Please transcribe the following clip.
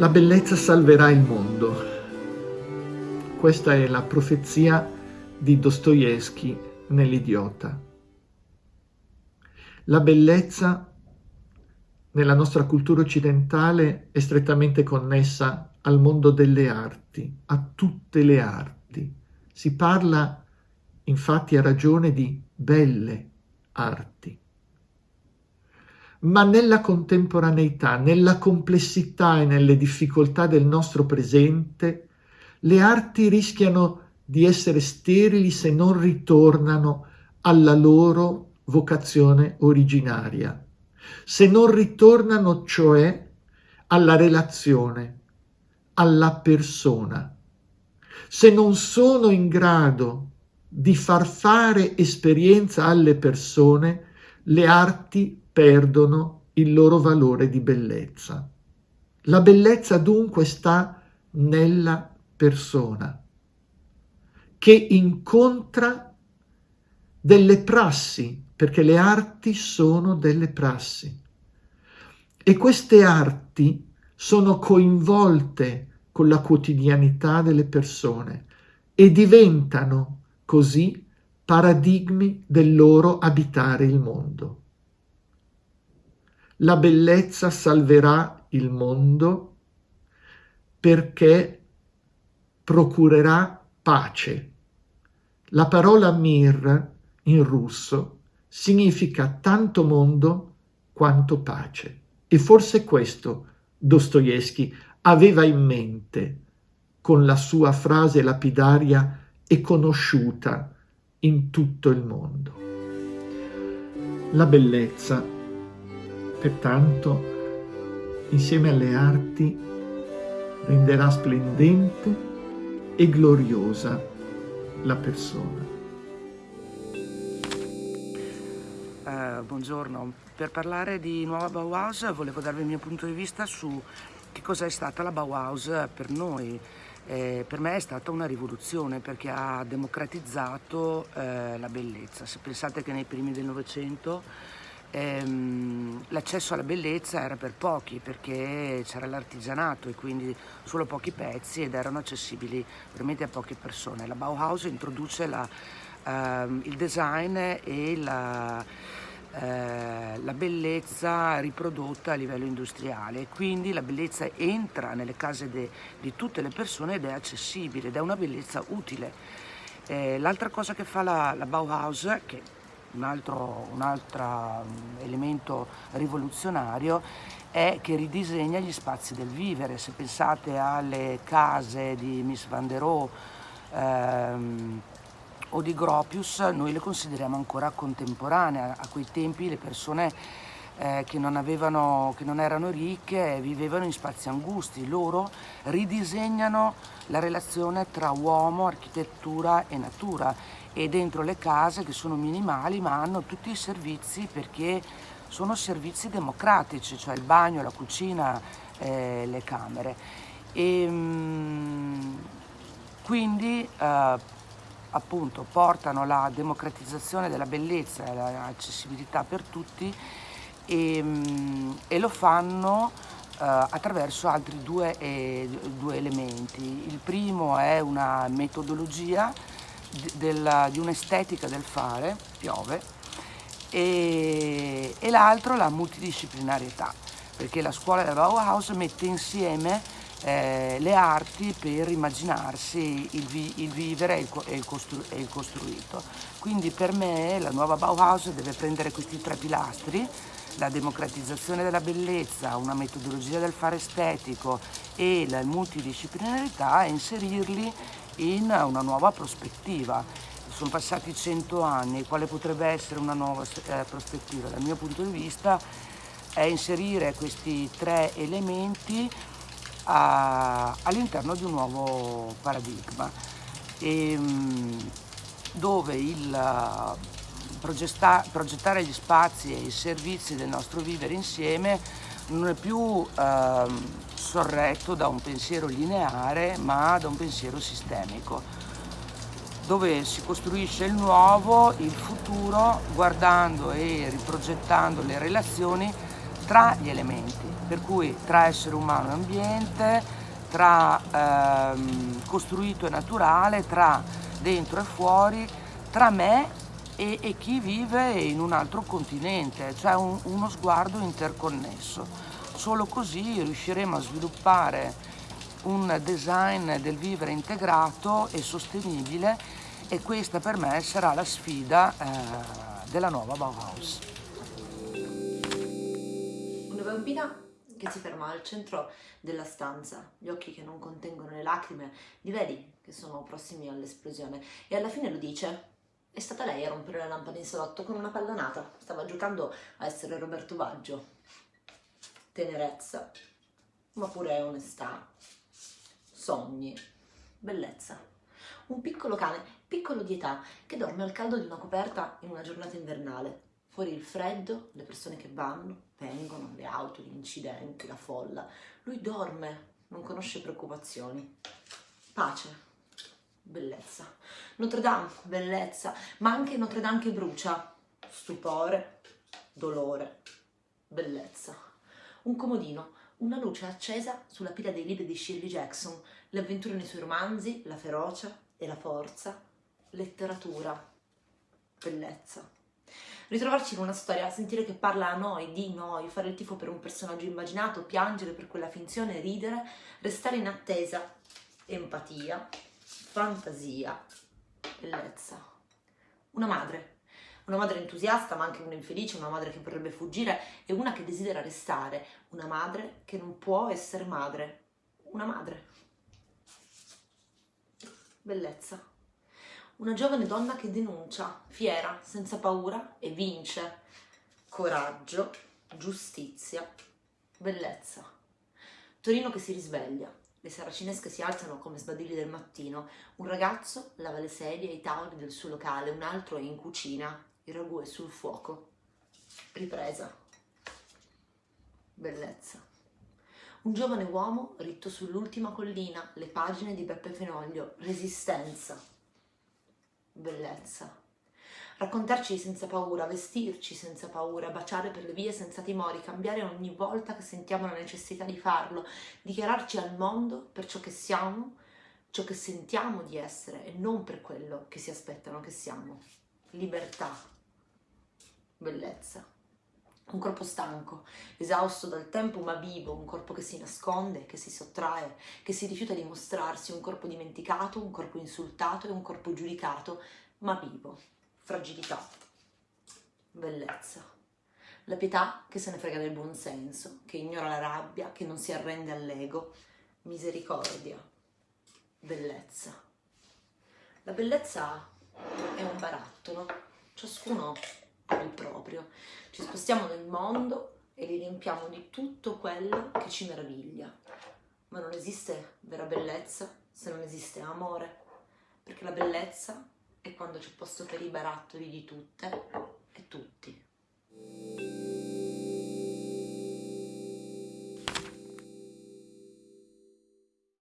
La bellezza salverà il mondo. Questa è la profezia di Dostoevsky nell'Idiota. La bellezza nella nostra cultura occidentale è strettamente connessa al mondo delle arti, a tutte le arti. Si parla infatti a ragione di belle arti ma nella contemporaneità, nella complessità e nelle difficoltà del nostro presente, le arti rischiano di essere sterili se non ritornano alla loro vocazione originaria, se non ritornano cioè alla relazione, alla persona, se non sono in grado di far fare esperienza alle persone, le arti perdono il loro valore di bellezza. La bellezza dunque sta nella persona, che incontra delle prassi, perché le arti sono delle prassi. E queste arti sono coinvolte con la quotidianità delle persone e diventano così paradigmi del loro abitare il mondo la bellezza salverà il mondo perché procurerà pace. La parola mir in russo significa tanto mondo quanto pace. E forse questo Dostoevsky aveva in mente con la sua frase lapidaria e conosciuta in tutto il mondo. La bellezza Pertanto, insieme alle arti, renderà splendente e gloriosa la persona. Uh, buongiorno, per parlare di nuova Bauhaus volevo darvi il mio punto di vista su che cosa è stata la Bauhaus per noi. Eh, per me è stata una rivoluzione perché ha democratizzato eh, la bellezza. Se pensate che nei primi del Novecento ehm, l'accesso alla bellezza era per pochi perché c'era l'artigianato e quindi solo pochi pezzi ed erano accessibili veramente a poche persone. La Bauhaus introduce la, ehm, il design e la, eh, la bellezza riprodotta a livello industriale quindi la bellezza entra nelle case di tutte le persone ed è accessibile ed è una bellezza utile. Eh, l'altra cosa che fa la, la Bauhaus, che un altro, un altro mm, elemento rivoluzionario è che ridisegna gli spazi del vivere. Se pensate alle case di Miss Van der Rohe ehm, o di Gropius, noi le consideriamo ancora contemporanee. A quei tempi le persone eh, che, non avevano, che non erano ricche vivevano in spazi angusti. Loro ridisegnano la relazione tra uomo, architettura e natura e dentro le case che sono minimali ma hanno tutti i servizi perché sono servizi democratici, cioè il bagno, la cucina, eh, le camere. E, mh, mm, quindi eh, appunto portano la democratizzazione della bellezza e l'accessibilità per tutti e, mh, mm, e lo fanno eh, attraverso altri due, eh, due elementi. Il primo è una metodologia di un'estetica del fare, piove, e, e l'altro la multidisciplinarietà, perché la scuola del Bauhaus mette insieme eh, le arti per immaginarsi il, vi, il vivere e il, e, il costru, e il, costruito. Quindi per me la nuova Bauhaus deve prendere questi tre pilastri, la democratizzazione della bellezza, una metodologia del fare estetico e la multidisciplinarità e inserirli in una nuova prospettiva. Sono passati cento anni, quale potrebbe essere una nuova eh, prospettiva? Dal mio punto di vista è inserire questi tre elementi all'interno di un nuovo paradigma ehm, dove il progettare gli spazi e i servizi del nostro vivere insieme non è più ehm, sorretto da un pensiero lineare ma da un pensiero sistemico dove si costruisce il nuovo, il futuro, guardando e riprogettando le relazioni tra gli elementi, per cui tra essere umano e ambiente, tra ehm, costruito e naturale, tra dentro e fuori, tra me e, e chi vive in un altro continente, cioè un, uno sguardo interconnesso. Solo così riusciremo a sviluppare un design del vivere integrato e sostenibile e questa per me sarà la sfida eh, della nuova Bauhaus. Bambina che si ferma al centro della stanza, gli occhi che non contengono le lacrime, li vedi che sono prossimi all'esplosione e alla fine lo dice. È stata lei a rompere la lampada in salotto con una pallonata, stava giocando a essere Roberto Baggio. Tenerezza, ma pure onestà, sogni, bellezza. Un piccolo cane, piccolo di età, che dorme al caldo di una coperta in una giornata invernale. Fuori il freddo, le persone che vanno, vengono, le auto, gli incidenti, la folla. Lui dorme, non conosce preoccupazioni. Pace, bellezza. Notre Dame, bellezza, ma anche Notre Dame che brucia. Stupore, dolore, bellezza. Un comodino, una luce accesa sulla pila dei libri di Shirley Jackson, le avventure nei suoi romanzi, la ferocia e la forza, letteratura, bellezza. Ritrovarci in una storia, sentire che parla a noi, di noi, fare il tifo per un personaggio immaginato, piangere per quella finzione, ridere, restare in attesa, empatia, fantasia, bellezza. Una madre, una madre entusiasta ma anche una infelice, una madre che vorrebbe fuggire e una che desidera restare, una madre che non può essere madre, una madre. Bellezza. Una giovane donna che denuncia, fiera, senza paura e vince. Coraggio, giustizia, bellezza. Torino che si risveglia, le saracinesche si alzano come sbadilli del mattino, un ragazzo lava le sedie e i tavoli del suo locale, un altro è in cucina, il ragù è sul fuoco. Ripresa. Bellezza. Un giovane uomo ritto sull'ultima collina, le pagine di Beppe Fenoglio, resistenza. Bellezza. Raccontarci senza paura, vestirci senza paura, baciare per le vie senza timori, cambiare ogni volta che sentiamo la necessità di farlo, dichiararci al mondo per ciò che siamo, ciò che sentiamo di essere e non per quello che si aspettano che siamo. Libertà, bellezza. Un corpo stanco, esausto dal tempo ma vivo, un corpo che si nasconde, che si sottrae, che si rifiuta di mostrarsi, un corpo dimenticato, un corpo insultato e un corpo giudicato, ma vivo. Fragilità, bellezza. La pietà che se ne frega del buonsenso, che ignora la rabbia, che non si arrende all'ego, misericordia, bellezza. La bellezza è un barattolo, ciascuno il proprio. Ci spostiamo nel mondo e li riempiamo di tutto quello che ci meraviglia. Ma non esiste vera bellezza se non esiste amore, perché la bellezza e quando c'è posto per i barattoli di tutte e tutti.